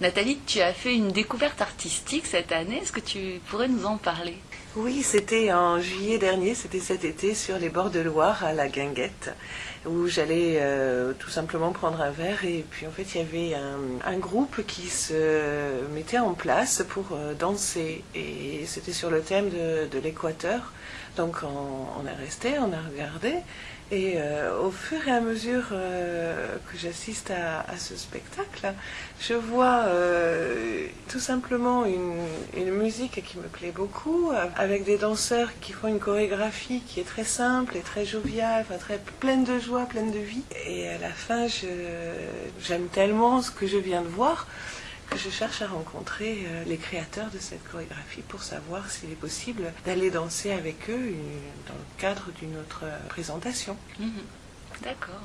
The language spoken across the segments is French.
Nathalie, tu as fait une découverte artistique cette année. Est-ce que tu pourrais nous en parler? Oui, c'était en juillet dernier, c'était cet été sur les bords de Loire à la Guinguette, où j'allais euh, tout simplement prendre un verre et puis en fait il y avait un, groupe qui se mettait en place pour euh, danser et c'était sur le thème de, l'équateur. Donc on, est resté, on a regardé et euh, au fur et à mesure euh, que j'assiste à, ce spectacle, je vois euh, tout simplement une, une, musique qui me plaît beaucoup, avec des danseurs qui font une chorégraphie qui est très simple et très joviale, enfin très pleine de joie, pleine de vie. Et à la fin, j'aime tellement ce que je viens de voir que je cherche à rencontrer euh, les créateurs de cette chorégraphie pour savoir s'il est possible d'aller danser avec eux dans le cadre d'une autre euh, présentation. Mhm. D'accord.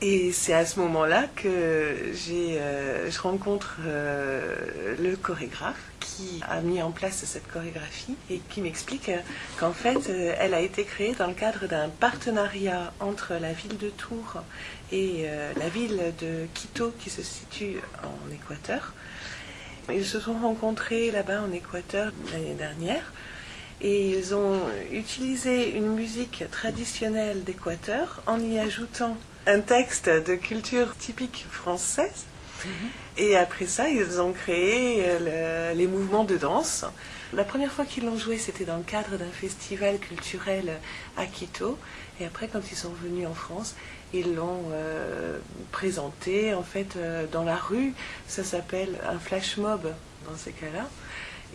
Et c'est à ce moment-là que j'ai, euh, je rencontre le chorégraphe qui a mis en place cette chorégraphie et qui m'explique qu'en fait, elle a été créée dans le cadre d'un partenariat entre la ville de Tours et la ville de Quito qui se situe en Équateur ils se sont rencontrés là-bas en Équateur l'année dernière et ils ont utilisé une musique traditionnelle d'Équateur en y ajoutant un texte de culture typique française. Mhm. Et après ça, ils ont créé les mouvements de danse. La première fois qu'ils l'ont joué, c'était dans le cadre d'un festival culturel à Quito. Et après, quand ils sont venus en France, ils l'ont euh, présenté en fait euh, dans la rue. Ça s'appelle un flash mob dans ces cas-là.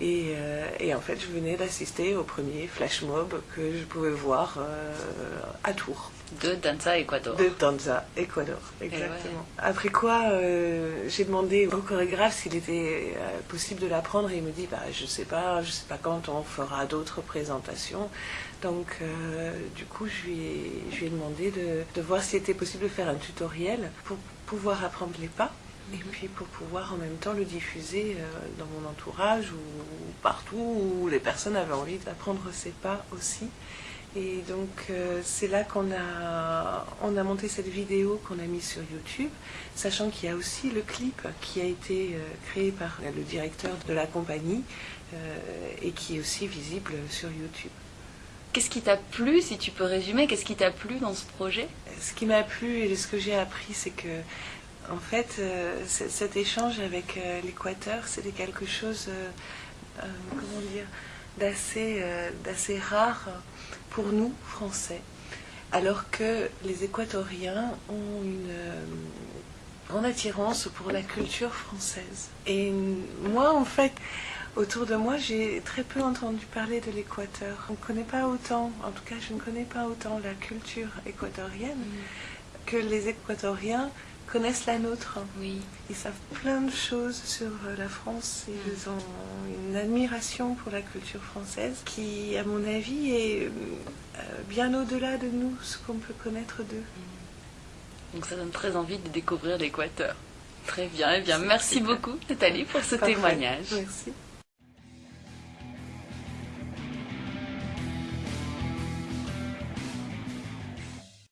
Et, euh, et, en fait, je venais d'assister au premier flash mob que je pouvais voir à Tours. De Danza Ecuador. De Danza Ecuador, exactement. Après quoi, j'ai demandé au chorégraphe s'il était possible de l'apprendre et il me dit bah, je sais pas, je sais pas quand on fera d'autres présentations. Donc, euh, du coup, je lui ai, je lui ai demandé de, de voir s'il était possible de faire un tutoriel pour pouvoir apprendre les pas et puis pour pouvoir en même temps le diffuser euh, dans mon entourage ou partout où les personnes avaient envie d'apprendre ces pas aussi. Et donc euh, c'est là qu'on a, on a monté cette vidéo qu'on a mise sur YouTube, sachant qu'il y a aussi le clip qui a été créé par le directeur de la compagnie et qui est aussi visible sur YouTube. Qu'est-ce qui t'a plu, si tu peux résumer, qu'est-ce qui t'a plu dans ce projet? Ce qui m'a plu et ce que j'ai appris, c'est que, en fait, euh, cet échange avec euh, l'Équateur, c'était quelque chose, euh, comment dire, d'assez, rare pour nous, Français. Alors que les Équatoriens ont une grande attirance pour la culture française. Et moi, en fait, Autour de moi, j'ai très peu entendu parler de l'Équateur. On ne connaît pas autant, en tout cas je ne connais pas autant la culture équatorienne mm. que les Équatoriens connaissent la nôtre. Oui. Ils savent plein de choses sur euh, la France. Ils mm. ont une admiration pour la culture française qui, à mon avis, est euh, bien au-delà de nous, ce qu'on peut connaître d'eux. Mm. Donc ça donne très envie de découvrir l'Équateur. Très bien, eh bien merci beaucoup Nathalie pour ce témoignage. Merci.